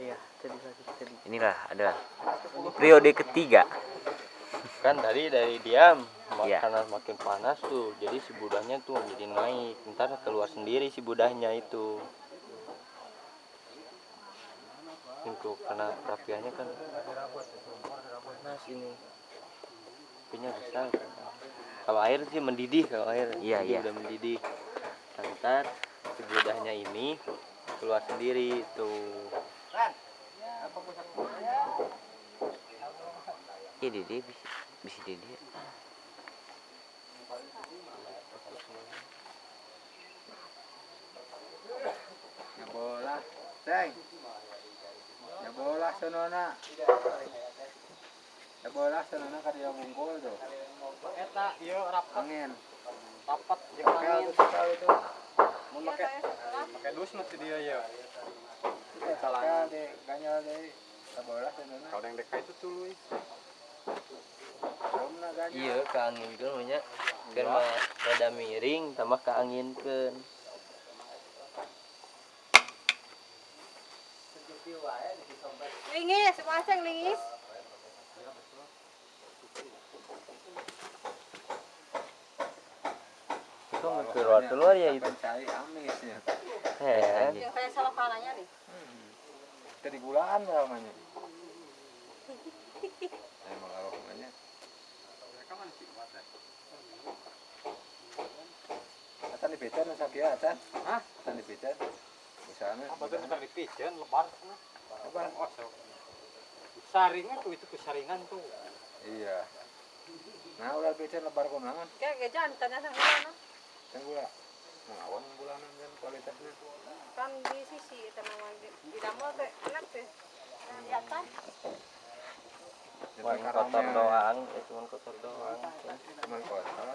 iya tadi lagi tadi. Inilah adalah periode ketiga. Kan tadi dari diam Iya. karena makin panas tuh jadi si budahnya tuh jadi naik. Ntar keluar sendiri si budahnya itu. Untuk karena rapiannya kan? Panas ini. Apinya besar. Kalau air sih mendidih kalau air. Iya, jadi iya. udah mendidih. Ntar si budahnya ini keluar sendiri tuh iya dede bisa bisa dede Ya bola, Ceng. Ya bola sonona. Ya bola sonona ka dia bungkul tuh. eta iya rapat Angin. rapat jeung angin mun make make dus nanti dia ya Kalangan deh, ganyal deh. Sonona. kalau yang dekat itu tuluy Belum na ganyal. iya keanginkan banyak kan mah rada miring tambah keanginkan Lingis, pasang lingis. Itu keluar keluar ya itu Cari amisnya. heran Yang saya salah kanannya nih. Dari gulaan namanya. Emang kalau namanya. Acan di becan masa dia acan. Hah? Acan di becan. Usahanya. apa tuh bentar dipijen lebar Apa? oh saringan tuh itu kesaringan tuh Iya. Nah, udah becan lebar konangan. Kayak gak jantan ya sama mana. Kan gula. Bulanan kan kualitasnya. Kan di sisi tanaman di damel teh enak teh. Nah, di atas. cuma kotor doang ya cuma kotor doang Cuman kotor.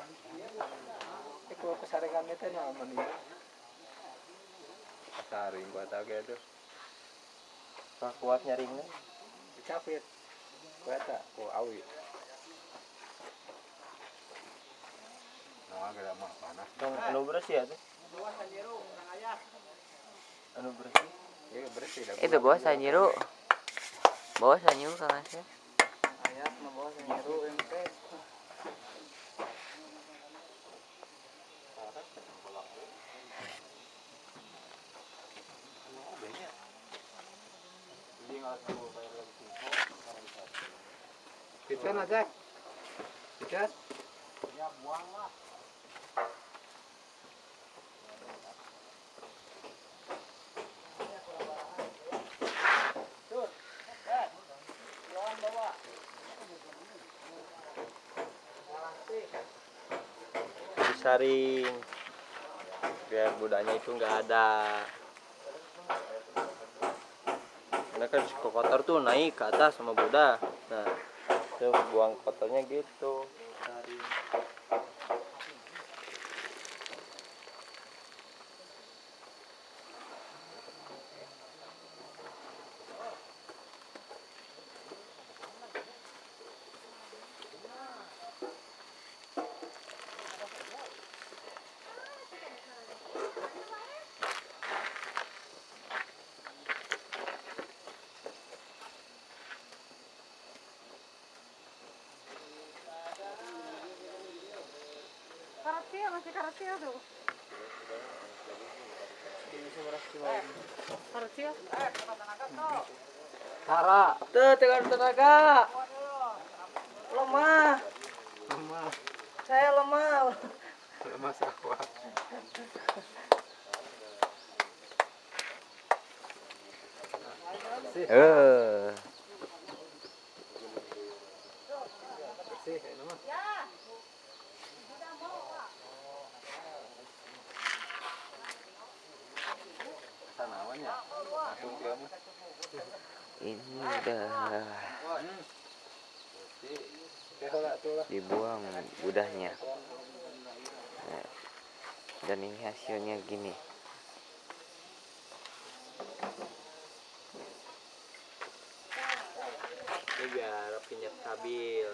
Kalau kesaringan itu nah mending. Saring tahu gitu. Nggak kuat nyaringnya Dicapit. Gua tak, gua awi. Nah, agak mah panas. yang anu bersih ya tuh anu bersih? Iya bersih itu bawa sanyiru bawa sanyiru kang Asep. Ayat membawa senyeru ente Pican aja. Pican. Disaring biar budanya itu nggak ada. Karena kan kotor tuh naik ke atas sama budak nah itu buang kotornya gitu Saring. Karatil masih karatil tuh. Tuh tekan tenaga. Lemah. Lemah. Saya lemah. Lemah sawah. Eh bersih kayak nama Tanaman ya. Langsung dia mah. Ini udah dibuang udahnya dan ini hasilnya gini. Ini biar apinya stabil